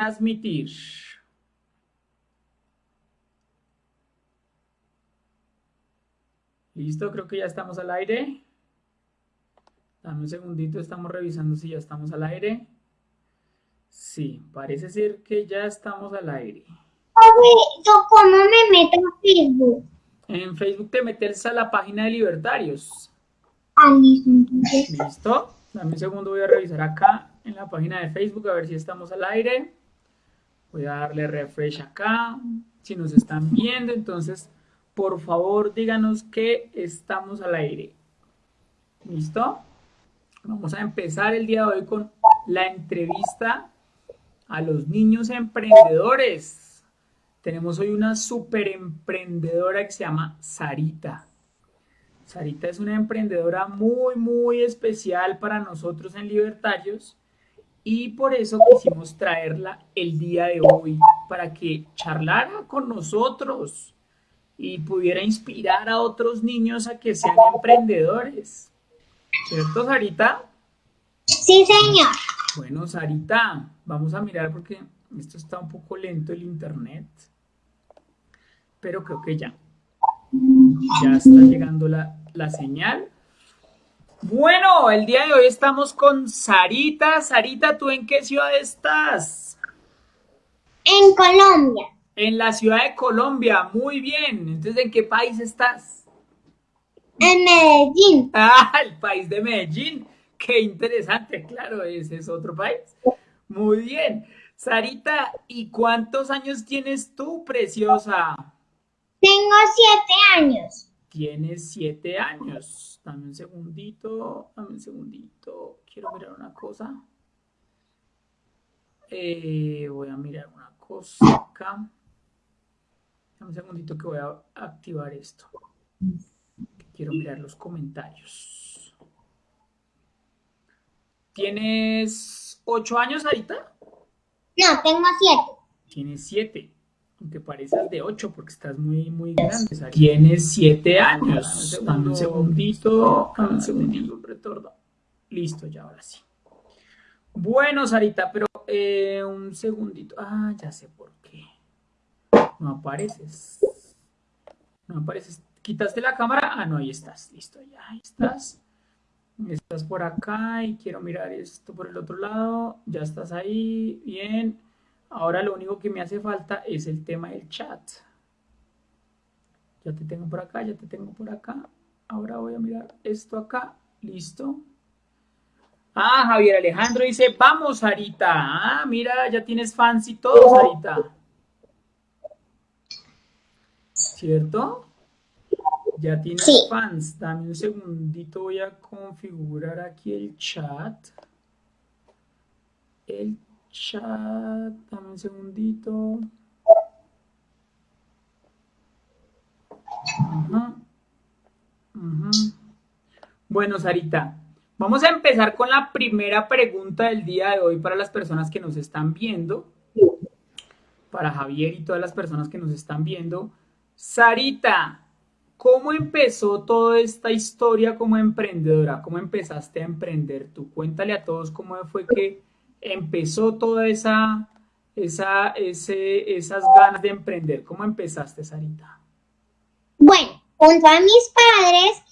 transmitir. Listo, creo que ya estamos al aire. Dame un segundito, estamos revisando si ya estamos al aire. Sí, parece ser que ya estamos al aire. ¿Yo cómo me meto en Facebook? En Facebook te metes a la página de Libertarios. Ah. ¿Listo? Dame un segundo, voy a revisar acá en la página de Facebook a ver si estamos al aire. Voy a darle refresh acá. Si nos están viendo, entonces, por favor, díganos que estamos al aire. ¿Listo? Vamos a empezar el día de hoy con la entrevista a los niños emprendedores. Tenemos hoy una super emprendedora que se llama Sarita. Sarita es una emprendedora muy, muy especial para nosotros en Libertarios y por eso quisimos traerla el día de hoy para que charlara con nosotros y pudiera inspirar a otros niños a que sean emprendedores. ¿Cierto, Sarita? Sí, señor. Bueno, Sarita, vamos a mirar porque esto está un poco lento el internet, pero creo que ya. Ya está llegando la, la señal. Bueno, el día de hoy estamos con Sarita. Sarita, ¿tú en qué ciudad estás? En Colombia. En la ciudad de Colombia, muy bien. Entonces, ¿en qué país estás? En Medellín. Ah, el país de Medellín. Qué interesante, claro, ese es otro país. Muy bien. Sarita, ¿y cuántos años tienes tú, preciosa? Tengo siete años. Tienes siete años. Dame un segundito, dame un segundito. Quiero mirar una cosa. Eh, voy a mirar una cosa acá. Dame un segundito que voy a activar esto. Quiero mirar los comentarios. ¿Tienes ocho años, Sarita? No, tengo siete. Tienes siete. Aunque pareces de ocho porque estás muy, muy grande. Tienes siete años. Dame un segundito. Dame un segundito, un retorno. Listo, ya ahora sí. Bueno, Sarita, pero eh, un segundito. Ah, ya sé por qué. No apareces. No apareces. ¿Quitaste la cámara? Ah, no, ahí estás. Listo, ya ahí estás. Estás por acá y quiero mirar esto por el otro lado. Ya estás ahí. Bien. Ahora lo único que me hace falta es el tema del chat. Ya te tengo por acá, ya te tengo por acá. Ahora voy a mirar esto acá. Listo. Ah, Javier Alejandro dice, vamos, Sarita. Ah, mira, ya tienes fans y todo, Sarita. ¿Cierto? Ya tienes Sí. fans. Dame un segundito, voy a configurar aquí el chat. El chat, dame un segundito. Bueno, Sarita, vamos a empezar con la primera pregunta del día de hoy para las personas que nos están viendo. Para Javier y todas las personas que nos están viendo. Sarita, ¿cómo empezó toda esta historia como emprendedora? ¿Cómo empezaste a emprender tú? Cuéntale a todos cómo fue que empezó toda esa, esa, ese, esas ganas de emprender. ¿Cómo empezaste, Sarita? Bueno, junto a mis padres,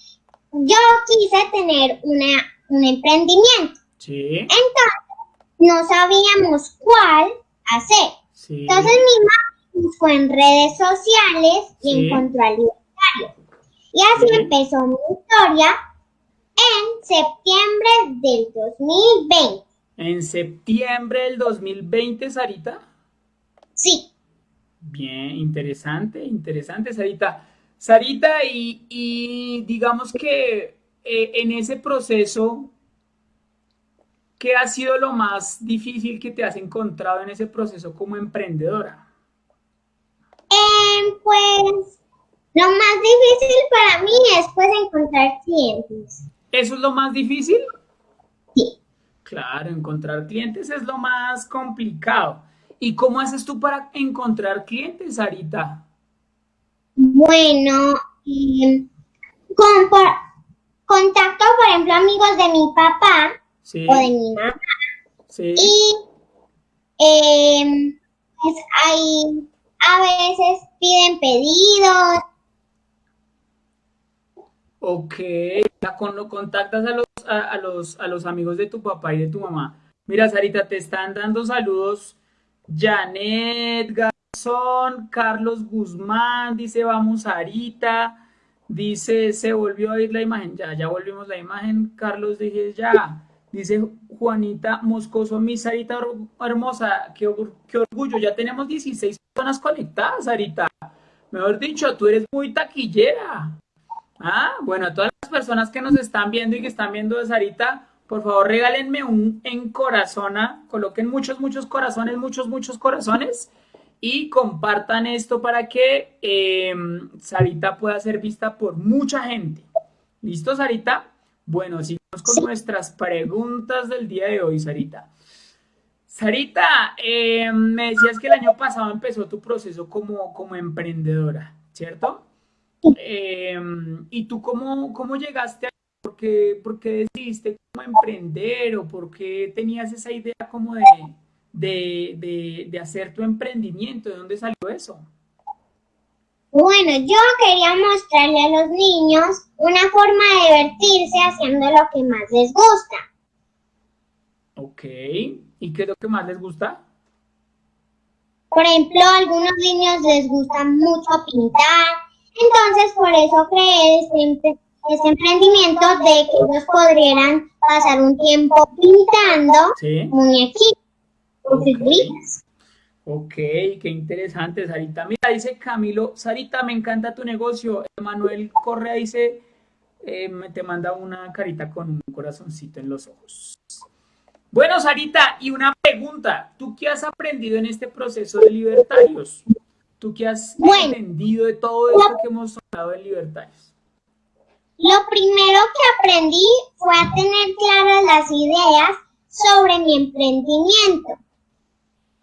yo quise tener una, un emprendimiento. Sí, Entonces, no sabíamos cuál hacer. sí. Entonces, mi mamá buscó en redes sociales y Sí. encontró al libertario. Y así Sí. empezó mi historia en septiembre del 2020. En septiembre del 2020, Sarita. Sí. Bien, interesante, interesante, Sarita. Sarita, y, y digamos que eh, en ese proceso, ¿qué ha sido lo más difícil que te has encontrado en ese proceso como emprendedora? Em, pues lo más difícil para mí es pues encontrar clientes. ¿Eso es lo más difícil? Sí. Claro, encontrar clientes es lo más complicado. ¿Y cómo haces tú para encontrar clientes, Sarita? Bueno, con, por- contacto, por ejemplo, amigos de mi papá Sí, o de mi mamá sí. y em, pues ahí a veces piden pedidos. Ok, cuando contactas a los, a, los, a los amigos de tu papá y de tu mamá. Mira, Sarita, te están dando saludos. Janet Garzón, Carlos Guzmán, dice vamos Sarita, dice se volvió a ir la imagen, ya, ya volvimos la imagen, Carlos dije ya, dice Juanita Moscoso, mi Sarita hermosa, qué, qué orgullo, ya tenemos 16 personas conectadas, Sarita, mejor dicho, tú eres muy taquillera. Ah, bueno, a todas las personas que nos están viendo y que están viendo de Sarita, por favor regálenme un en corazona, coloquen muchos, muchos corazones, muchos, muchos corazones y compartan esto para que em, Sarita pueda ser vista por mucha gente. ¿Listo, Sarita? Bueno, sigamos con nuestras preguntas del día de hoy, Sarita. Sarita, em, me decías que el año pasado empezó tu proceso como, como emprendedora, ¿cierto? Em, ¿Y tú cómo, cómo llegaste a ¿Por qué, por qué decidiste como emprender o por qué tenías esa idea como de, de, de, hacer tu emprendimiento? ¿De dónde salió eso? Bueno, yo quería mostrarle a los niños una forma de divertirse haciendo lo que más les gusta. Ok, ¿y qué es lo que más les gusta? Por ejemplo, a algunos niños les gusta mucho pintar, entonces por eso creé este este emprendimiento de que ellos podrían pasar un tiempo pintando muñequitos Ok, qué interesante, Sarita. Mira, dice Camilo, Sarita, me encanta tu negocio. Manuel Correa dice, eh, te manda una carita con un corazoncito en los ojos. Bueno, Sarita, y una pregunta. ¿Tú qué has aprendido en este proceso de libertarios? ¿Tú qué has aprendido de todo esto que hemos hablado de libertarios? Lo primero que aprendí fue a tener claras las ideas sobre mi emprendimiento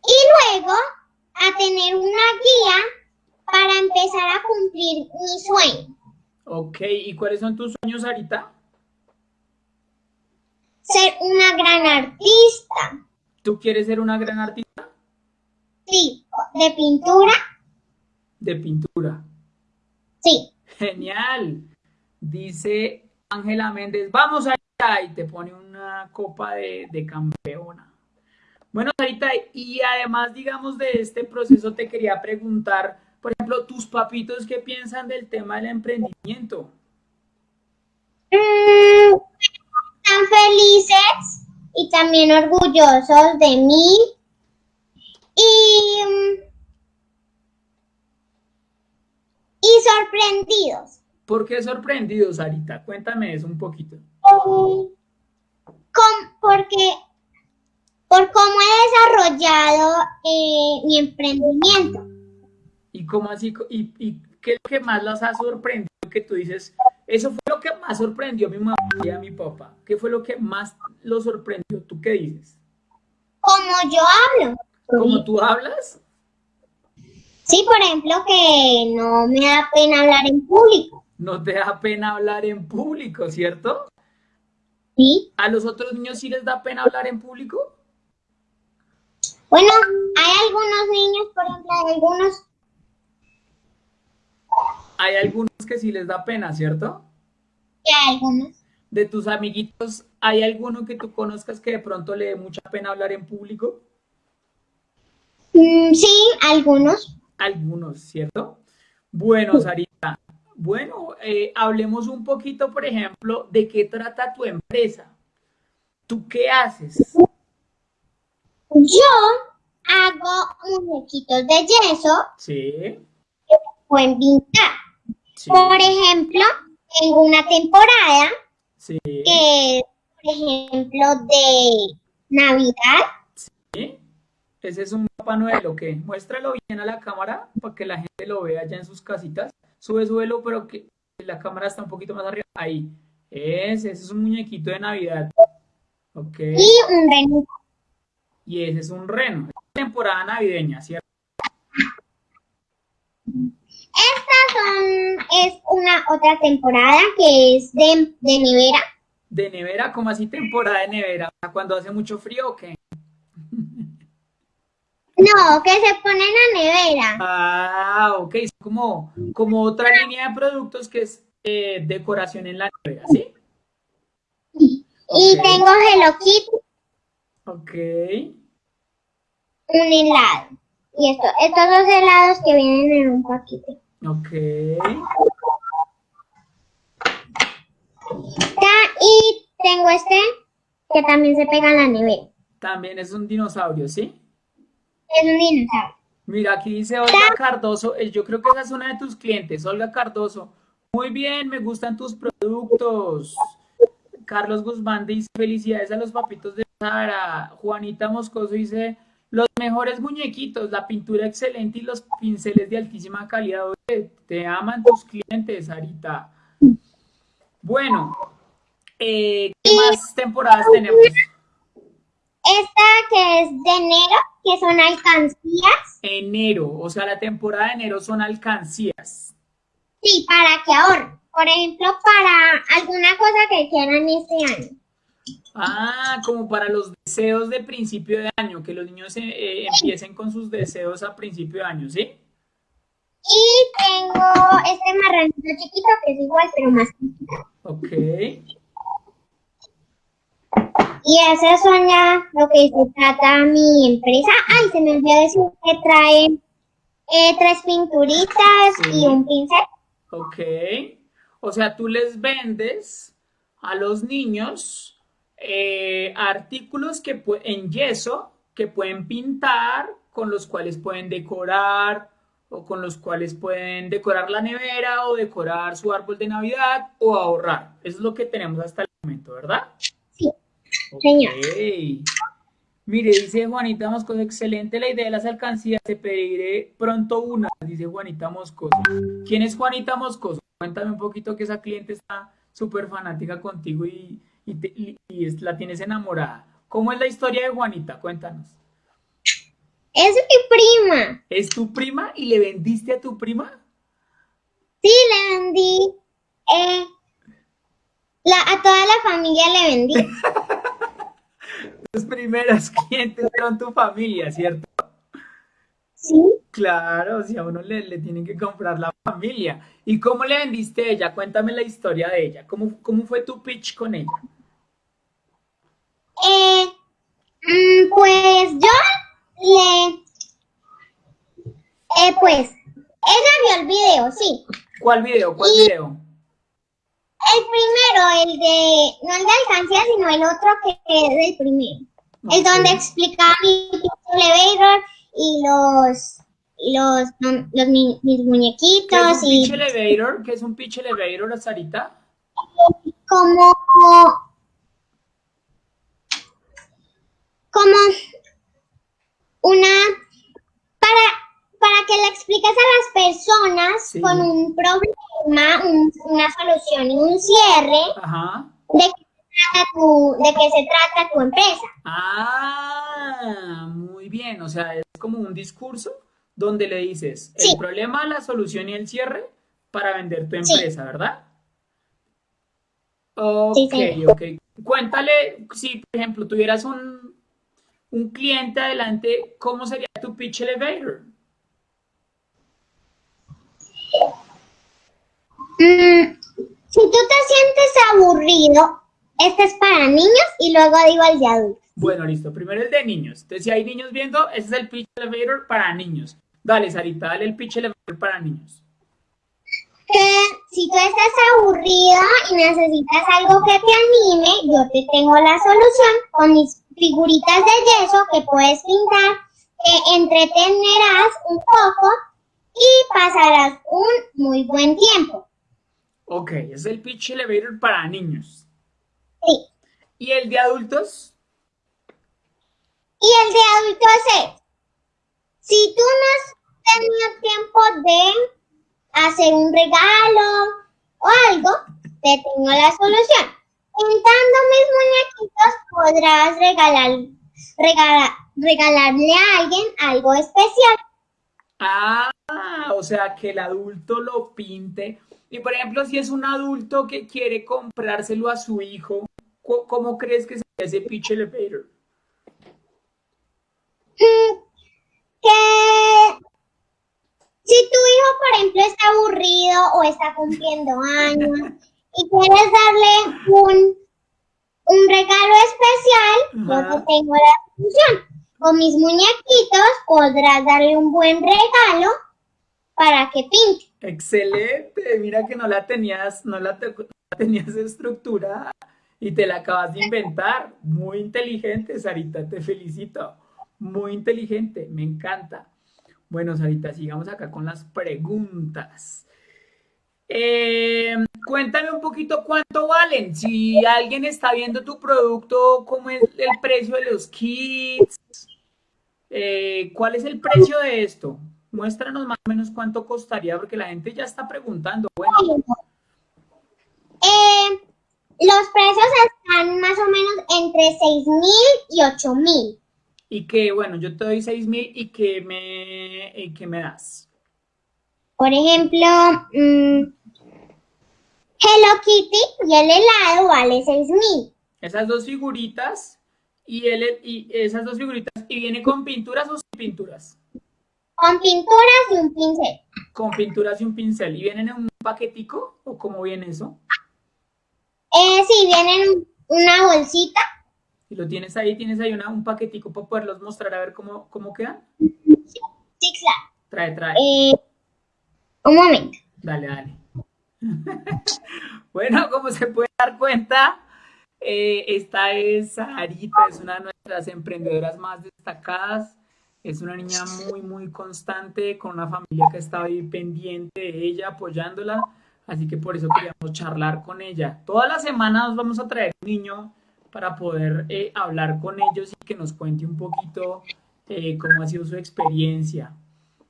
y luego a tener una guía para empezar a cumplir mi sueño. Ok, ¿y cuáles son tus sueños ahorita? Ser una gran artista. ¿Tú quieres ser una gran artista? Sí, de pintura. De pintura. Sí. Genial. Dice Ángela Méndez, vamos allá y te pone una copa de, campeona. Bueno, Sarita, y además, digamos, de este proceso te quería preguntar, por ejemplo, tus papitos, ¿qué piensan del tema del emprendimiento? Mm, están felices y también orgullosos de mí. Y, y sorprendidos. ¿Por qué sorprendido, Sarita? Cuéntame eso un poquito. porque por cómo he desarrollado eh, mi emprendimiento. ¿Y cómo así? ¿Y, qué es lo que más las ha sorprendido? Que tú dices, eso fue lo que más sorprendió a mi mamá y a mi papá. ¿Qué fue lo que más lo sorprendió? ¿Tú qué dices? Como yo hablo. ¿Cómo tú hablas? Sí, por ejemplo, que no me da pena hablar en público no te da pena hablar en público, ¿cierto? Sí. ¿A los otros niños sí les da pena hablar en público? Bueno, hay algunos niños, por ejemplo, hay algunos... Hay algunos que sí les da pena, ¿cierto? Sí, hay algunos. De tus amiguitos, ¿hay alguno que tú conozcas que de pronto le dé mucha pena hablar en público? Mm, sí, algunos. Algunos, ¿cierto? Bueno, Sarita, bueno, eh, hablemos un poquito, por ejemplo, de qué trata tu empresa. ¿Tú qué haces? Yo hago muñequitos de yeso. Sí. Que pueden pintar. Por ejemplo, tengo una temporada sí. que, por ejemplo, de Navidad. Ese es un Papá Noel, ¿o qué? Muéstralo bien a la cámara para que la gente lo vea ya en sus casitas. Sube, súbelo, pero que la cámara está un poquito más arriba. Ahí. Ese, ese es un muñequito de Navidad. Ok. Y un reno. Y ese es un reno. temporada navideña, ¿cierto? Esta son, es una otra temporada que es de, de nevera. ¿De nevera? ¿Cómo así temporada de nevera? ¿Cuando hace mucho frío o qué? No, que se pone en la nevera. Ah, ok, es como, como otra línea de productos que es eh, decoración en la nevera, ¿sí? Y tengo Hello Kitty, Ok, un helado. Y esto, estos dos helados que vienen en un paquete. ok. Y tengo este que también se pega en la nevera. También es un dinosaurio, ¿sí? Es un dinosaurio. Mira, aquí dice Olga Cardoso, eh, yo creo que esa es una de tus clientes, Olga Cardoso. Muy bien, me gustan tus productos. Carlos Guzmán dice, felicidades a los papitos de Sara. Juanita Moscoso dice, los mejores muñequitos, la pintura excelente y los pinceles de altísima calidad. Oye, te aman tus clientes, Sarita. Bueno, eh, ¿qué más temporadas tenemos? Esta que es de enero, que son alcancías. Enero, o sea, la temporada de enero son alcancías. Sí, para que ahorren. Por ejemplo, para alguna cosa que quieran este año. Ah, como para los deseos de principio de año, que los niños eh, eh, empiecen con sus deseos a principio de año, ¿sí? Y tengo este marranito chiquito que es igual, pero más chiquito. Ok. Y eso son ya lo que se trata mi empresa. Ay, se me olvidó decir que trae eh, tres pinturitas Sí. y un pincel. Ok. O sea, tú les vendes a los niños eh, artículos que en yeso que pueden pintar, con los cuales pueden decorar, o con los cuales pueden decorar la nevera, o decorar su árbol de Navidad, o ahorrar. Eso es lo que tenemos hasta el momento, ¿verdad? Señor. Ok. Mire, dice Juanita Moscoso, excelente la idea de las alcancías, te pediré pronto una, dice Juanita Moscoso. ¿Quién es Juanita Moscoso? Cuéntame un poquito que esa cliente está súper fanática contigo y, y te- y- y es- la tienes enamorada. ¿Cómo es la historia de Juanita? Cuéntanos. Es mi prima. ¿Es tu prima y le vendiste a tu prima? Sí, le vendí. eh, la, a toda la familia le vendí. Tus primeras clientes fueron tu familia, ¿cierto? Sí. Claro, si a uno le, le tienen que comprar la familia. ¿Y cómo le vendiste a ella? Cuéntame la historia de ella. ¿Cómo, cómo fue tu pitch con ella? Eh, mm, pues yo le... Eh, pues, ella vio el video, sí. ¿Cuál video? ¿Cuál Y- video? El primero, el de, no el de alcancía, sino el otro que es el primero. El Ok. donde explicaba mi elevator y los, y los, los mi- mis ¿Qué es muñequitos un y pitch elevator? ¿Qué es un pitch elevator, Sarita? como, como una, para, para que le expliques a las personas Sí. con un problema, un- una solución y un cierre Ajá. de qué se trata tu, de qué se trata tu empresa. Ah, muy bien. O sea, es como un discurso donde le dices el Sí. problema, la solución y el cierre para vender tu Sí. empresa, ¿verdad? Ok, ok. Cuéntale, si por ejemplo tuvieras un, un cliente adelante, ¿cómo sería tu pitch elevator? Mm, si tú te sientes aburrido, este es para niños y luego digo el de adultos. Bueno, listo. Primero el de niños. Entonces, si hay niños viendo, ese es el pitch elevator para niños. Dale, Sarita, dale el pitch elevator para niños. Que si tú estás aburrida y necesitas algo que te anime, yo te tengo la solución con mis figuritas de yeso que puedes pintar, te entretenerás un poco y pasarás un muy buen tiempo. Ok, es el pitch elevator para niños. Sí. ¿Y el de adultos? Y el de adultos es, si tú no has tenido tiempo de hacer un regalo o algo, te tengo la solución. Pintando mis muñequitos podrás regalar, regalar, regalarle a alguien algo especial. Ah, o sea, que el adulto lo pinte. Y por ejemplo, si es un adulto que quiere comprárselo a su hijo, ¿cómo, crees que sería ese pitch elevator? Mm, que si tu hijo, por ejemplo, está aburrido o está cumpliendo años y quieres darle un, un regalo especial, yo te tengo la solución. Con mis muñequitos podrás darle un buen regalo para que pinte. Excelente, mira que no la tenías, no la, tenías estructurada y te la acabas de inventar. Muy inteligente, Sarita, te felicito. Muy inteligente, me encanta. Bueno, Sarita, sigamos acá con las preguntas. Eh, cuéntame un poquito cuánto valen. Si alguien está viendo tu producto, ¿cómo es el precio de los kits? Eh, ¿Cuál es el precio de esto? Muéstranos más o menos cuánto costaría, porque la gente ya está preguntando. Bueno. Eh, los precios están más o menos entre 6 mil y 8 mil. Y que, bueno, yo te doy 6 mil y que me, y que me das. Por ejemplo, mm, Hello Kitty y el helado vale 6 mil. Esas dos figuritas y, el, y esas dos figuritas, ¿y viene con pinturas o sin pinturas? Con pinturas y un pincel. Con pinturas y un pincel. ¿Y vienen en un paquetico o cómo viene eso? Eh, sí, vienen en una bolsita. ¿Y lo tienes ahí? ¿Tienes ahí una, un paquetico para poderlos mostrar a ver cómo, cómo quedan? Sí, claro. Trae, trae. Eh, un momento. Dale, dale. bueno, como se puede dar cuenta, eh, esta es Sarita, es una de nuestras emprendedoras más destacadas es una niña muy, muy constante, con una familia que está ahí pendiente de ella, apoyándola. Así que por eso queríamos charlar con ella. Todas las semanas vamos a traer un niño para poder eh, hablar con ellos y que nos cuente un poquito eh, cómo ha sido su experiencia.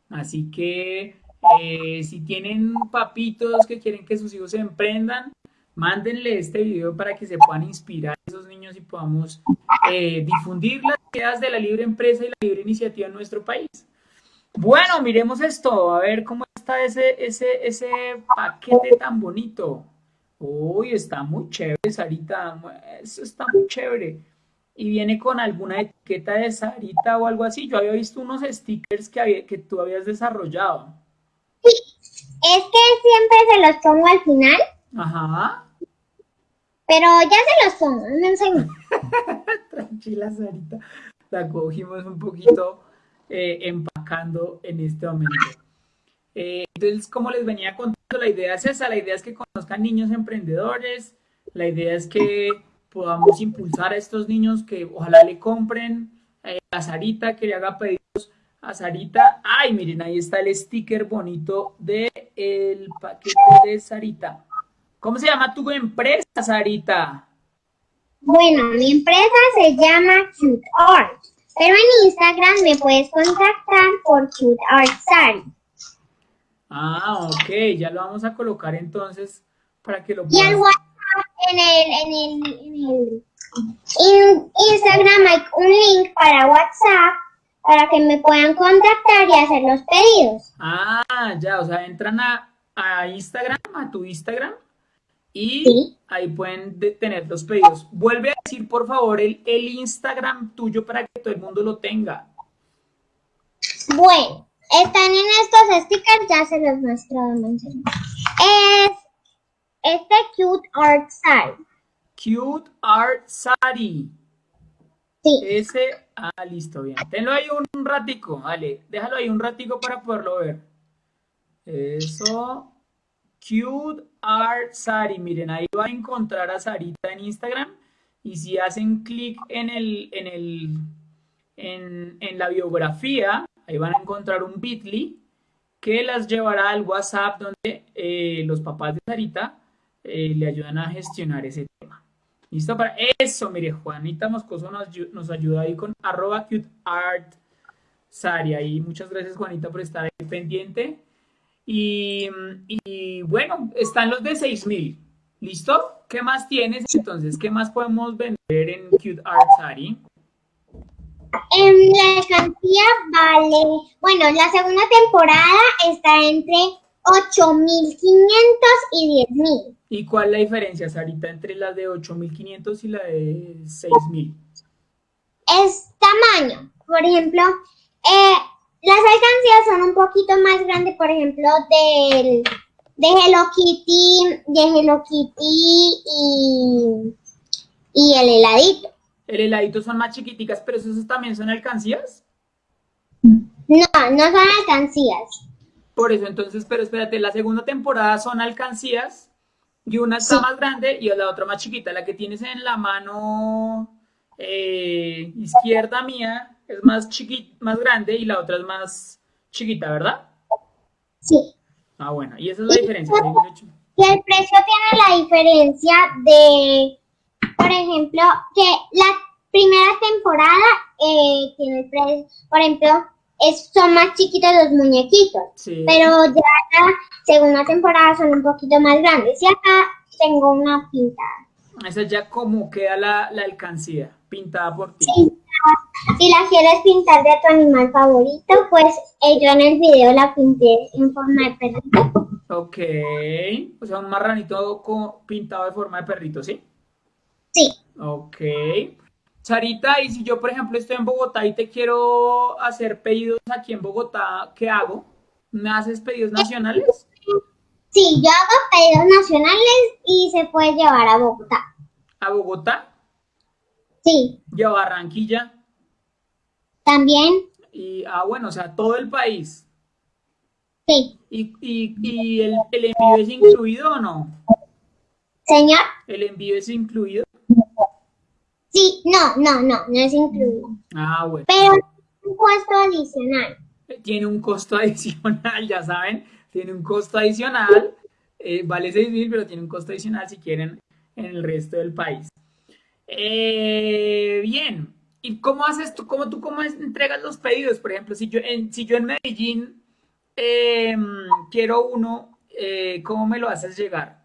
Así que eh, si tienen papitos que quieren que sus hijos se emprendan, mándenle este video para que se puedan inspirar esos niños y podamos difundir las ideas de la libre empresa y la libre iniciativa en nuestro país. Bueno, miremos esto, a ver cómo está ese, ese, ese paquete tan bonito. Uy, está muy chévere, Sarita, eso está muy chévere. Y viene con alguna etiqueta de Sarita o algo así. Yo había visto unos stickers que, que tú habías desarrollado. Sí, es que siempre se los pongo al final. Ajá. Pero ya se los pongo, no enseño. Tranquila, Sarita. La cogimos un poquito eh, empacando en este momento. Eh, entonces, como les venía contando, la idea es esa, la idea es que conozcan niños emprendedores, la idea es que podamos impulsar a estos niños que ojalá le compren eh, a Sarita, que le haga pedidos a Sarita. Ay, miren, ahí está el sticker bonito del el paquete de Sarita. ¿Cómo se llama tu empresa, Sarita? Bueno, mi empresa se llama Cute Art, pero en Instagram me puedes contactar por Cute Art Sari. Ah, ok, ya lo vamos a colocar entonces para que lo puedas... Y el WhatsApp, en el, en el, en el Instagram hay un link para WhatsApp para que me puedan contactar y hacer los pedidos. Ah, ya, o sea, entran a, a Instagram, a tu Instagram, y ahí pueden tener los pedidos. Vuelve a decir, por favor, el, el Instagram tuyo para que todo el mundo lo tenga. Bueno, están en estos stickers, ya se los muestro. Es este Cute Art Sari. Cute Art Sari. Sí. Ese, ah, listo, bien. Tenlo ahí un ratico, vale. Déjalo ahí un ratico para poderlo ver. Eso. Cute Art Sari. Miren, ahí va a encontrar a Sarita en Instagram. Y si hacen clic en, el, en, el, en, la biografía, ahí van a encontrar un bit.ly que las llevará al WhatsApp donde eh, los papás de Sarita eh, le ayudan a gestionar ese tema. ¿Listo? Para eso, mire, Juanita Moscoso nos, ayuda ahí con arroba cute. Ahí muchas gracias, Juanita, por estar ahí pendiente. Y, bueno, están los de 6000. ¿Listo? ¿Qué más tienes entonces? ¿Qué más podemos vender en Cute Art Sari? En la cantidad vale, bueno, la segunda temporada está entre 8500 y 10000. ¿Y cuál es la diferencia, Sarita, entre la de 8500 y la de 6000? Es tamaño. Por ejemplo, eh, las alcancías son un poquito más grandes, por ejemplo, del, de Hello Kitty, de Hello Kitty y, y el heladito. El heladito son más chiquiticas, pero esos también son alcancías. No, no son alcancías. Por eso, entonces, pero espérate, la segunda temporada son alcancías y una está más grande y la otra más chiquita. La que tienes en la mano eh, izquierda mía es más chiquita, más grande y la otra es más chiquita, ¿verdad? Sí. Ah, bueno, y esa es la diferencia. Y el precio tiene la diferencia de, por ejemplo, que la primera temporada eh, tiene el precio, por ejemplo, es, son más chiquitos los muñequitos, pero ya la segunda temporada son un poquito más grandes. Y acá tengo una pintada. Esa ya como queda la, la alcancía, pintada por ti. Sí, si la quieres pintar de tu animal favorito, pues eh, yo en el video la pinté en forma de perrito. Ok, o sea, un marranito pintado de forma de perrito, ¿sí? Sí. Ok. Sarita, y si yo, por ejemplo, estoy en Bogotá y te quiero hacer pedidos aquí en Bogotá, ¿qué hago? ¿Me haces pedidos nacionales? Sí, yo hago pedidos nacionales y se puede llevar a Bogotá. ¿A Bogotá? Sí. ¿Y a Barranquilla? También. Y, ah, bueno, o sea, todo el país. Sí. ¿Y, y, y el, el envío es incluido o no? Señor. ¿El envío es incluido? Sí, no, no, no, no es incluido. Ah, bueno. Pero un costo adicional. Tiene un costo adicional, ya saben, tiene un costo adicional. Eh, vale 6 mil, pero tiene un costo adicional si quieren en el resto del país. Eh, bien, ¿y cómo haces tú, cómo tú cómo entregas los pedidos? Por ejemplo, si yo en, si yo en Medellín em, quiero uno, eh, ¿cómo me lo haces llegar?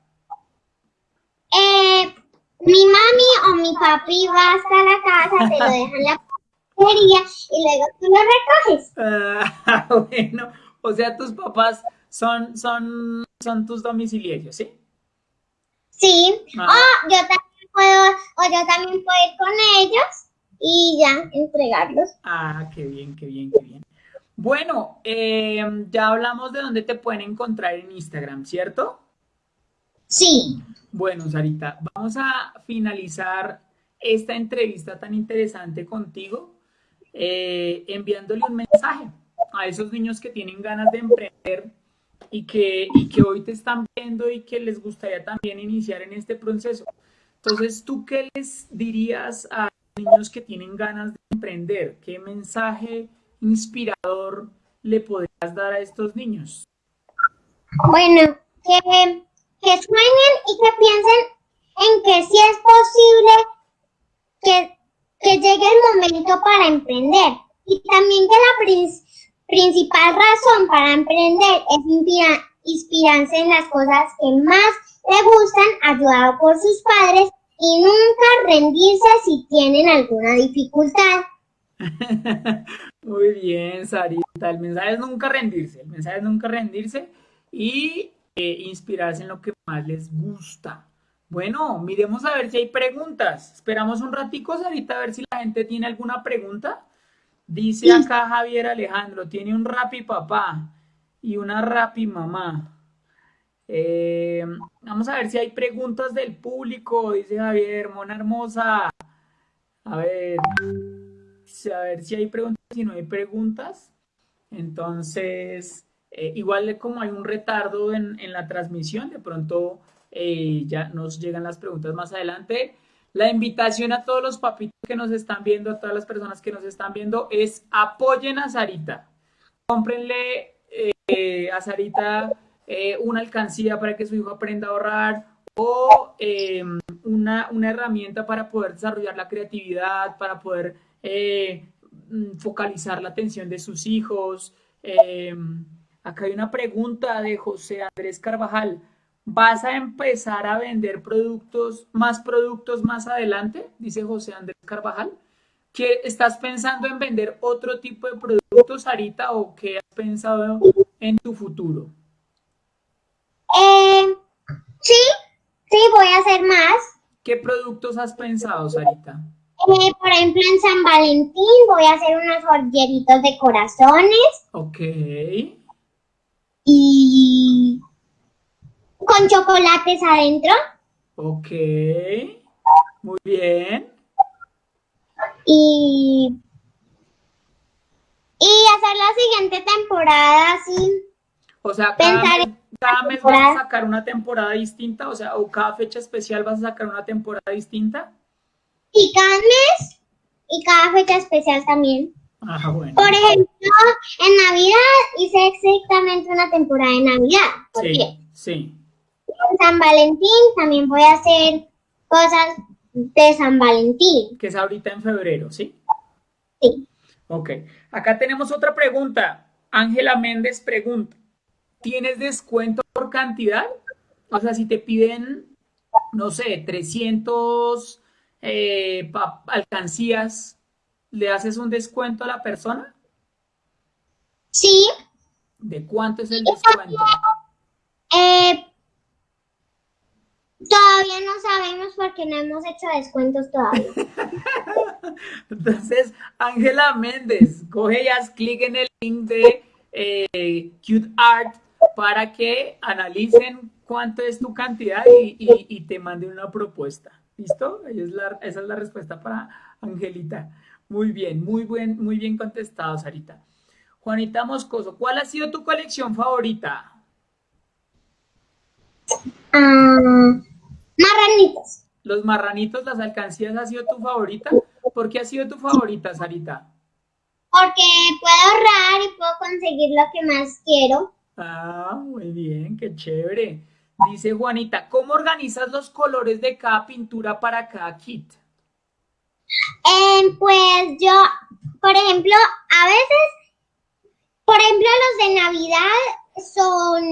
Eh, mi mami o mi papi va hasta la casa, te lo dejan en la papelería y luego tú lo recoges. Ah, bueno, o sea, tus papás son, son, son tus domiciliarios, ¿sí? Sí, ah. o yo también puedo, o yo también puedo ir con ellos y ya entregarlos. Ah, qué bien, qué bien, qué bien. Bueno, eh, ya hablamos de dónde te pueden encontrar en Instagram, ¿cierto? Sí. Bueno, Sarita, vamos a finalizar esta entrevista tan interesante contigo eh, enviándole un mensaje a esos niños que tienen ganas de emprender y que, y que hoy te están viendo y que les gustaría también iniciar en este proceso. Entonces, ¿tú qué les dirías a niños que tienen ganas de emprender? ¿Qué mensaje inspirador le podrías dar a estos niños? Bueno, que que sueñen y que piensen en que sí es posible que, que llegue el momento para emprender. Y también que la principal razón para emprender es inspirarse en las cosas que más le gustan, ayudado por sus padres y nunca rendirse si tienen alguna dificultad. Muy bien, Sarita. El mensaje es nunca rendirse. El mensaje es nunca rendirse y inspirarse en lo que más les gusta. Bueno, miremos a ver si hay preguntas. Esperamos un ratico, Sarita, a ver si la gente tiene alguna pregunta. Dice acá Javier Alejandro, tiene un rapi papá y una rapi mamá. Eh, vamos a ver si hay preguntas del público, dice Javier, mona hermosa. A ver, a ver si hay preguntas, si no hay preguntas. Entonces, eh, igual como hay un retardo en, la transmisión, de pronto eh, ya nos llegan las preguntas más adelante. La invitación a todos los papitos que nos están viendo, a todas las personas que nos están viendo, es apoyen a Sarita. Cómprenle a Sarita una alcancía para que su hijo aprenda a ahorrar o una, una, herramienta para poder desarrollar la creatividad, para poder mm, focalizar la atención de sus hijos. Acá hay una pregunta de José Andrés Carvajal. ¿Vas a empezar a vender productos, más productos más adelante? Dice José Andrés Carvajal. ¿Qué, ¿Estás pensando en vender otro tipo de productos, Sarita, o qué has pensado en tu futuro? Eh, sí, sí, voy a hacer más. ¿Qué productos has pensado, Sarita? Eh, por ejemplo, en San Valentín voy a hacer unos joyeritos de corazones Ok. y con chocolates adentro. Ok. Muy bien. Y, y hacer la siguiente temporada así. O sea, cada Pensar mes, en cada mes vas a sacar una temporada distinta, o sea, o cada fecha especial vas a sacar una temporada distinta. Y cada mes y cada fecha especial también. Ah, bueno. Por ejemplo, en Navidad hice exactamente una temporada de Navidad. Sí, sí. En San Valentín también voy a hacer cosas de San Valentín. Que es ahorita en febrero, ¿sí? Sí. Ok. Acá tenemos otra pregunta. Ángela Méndez pregunta, ¿tienes descuento por cantidad? O sea, si te piden, no sé, 300 eh, alcancías, ¿le haces un descuento a la persona? Sí, ¿De cuánto es el descuento? eh, todavía no sabemos porque no hemos hecho descuentos todavía. Entonces, Ángela Méndez, coge y haz clic en el link de eh, Cute Art para que analicen cuánto es tu cantidad y, y- y te manden una propuesta. ¿Listo? Esa es la, esa es la respuesta para Angelita. Muy bien, muy buen, muy bien contestado, Sarita. Juanita Moscoso, ¿cuál ha sido tu colección favorita? Ah, marranitos. Los marranitos, las alcancías, ¿ha sido tu favorita? ¿Por qué ha sido tu favorita, Sarita? Porque puedo ahorrar y puedo conseguir lo que más quiero. Ah, muy bien, qué chévere. Dice Juanita, ¿cómo organizas los colores de cada pintura para cada kit? Eh, pues yo, por ejemplo, a veces, por ejemplo, los de Navidad son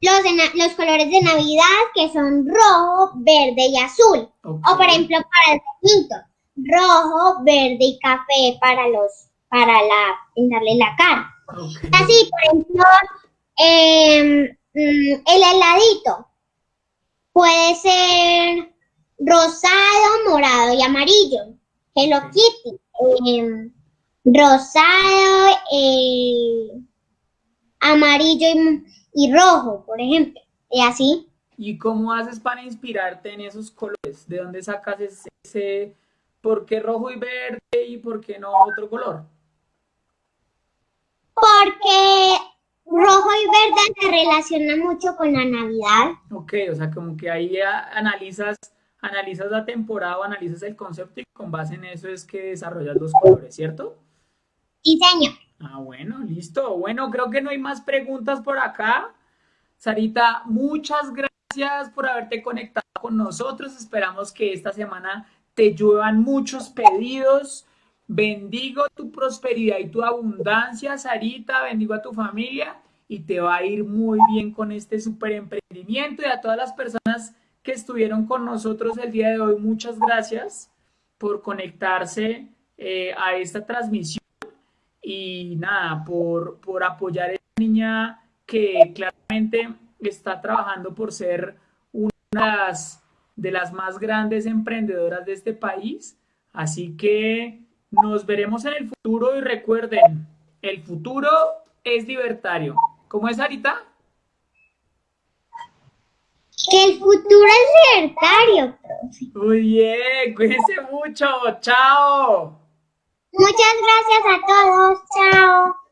los, de na- los colores de Navidad que son rojo, verde y azul. O por ejemplo, para el bonito, rojo, verde y café para los, para la, pintarle la cara. Ok. Así, por ejemplo, em, mm, el heladito puede ser rosado, morado y amarillo. Hello. Kitty. em, rosado, eh, amarillo y, y rojo, por ejemplo. Y así. ¿Y cómo haces para inspirarte en esos colores? ¿De dónde sacas ese, ese- por qué rojo y verde y por qué no otro color? Porque rojo y verde se relaciona mucho con la Navidad. Ok, o sea, como que ahí analizas, analizas la temporada o analizas el concepto y con base en eso es que desarrollas los colores, ¿cierto? Sí, señor. Ah, bueno, listo. Bueno, creo que no hay más preguntas por acá. Sarita, muchas gracias por haberte conectado con nosotros. Esperamos que esta semana te lluevan muchos pedidos. Bendigo tu prosperidad y tu abundancia, Sarita. Bendigo a tu familia y te va a ir muy bien con este super emprendimiento. Y a todas las personas que estuvieron con nosotros el día de hoy, muchas gracias por conectarse eh, a esta transmisión y nada, por, por apoyar a esta niña que claramente está trabajando por ser una de las, de las más grandes emprendedoras de este país. Así que nos veremos en el futuro y recuerden, el futuro es libertario. ¿Cómo es, Sarita? Que el futuro es libertario, profe. Muy bien, cuídense mucho. Chao. Muchas gracias a todos. Chao.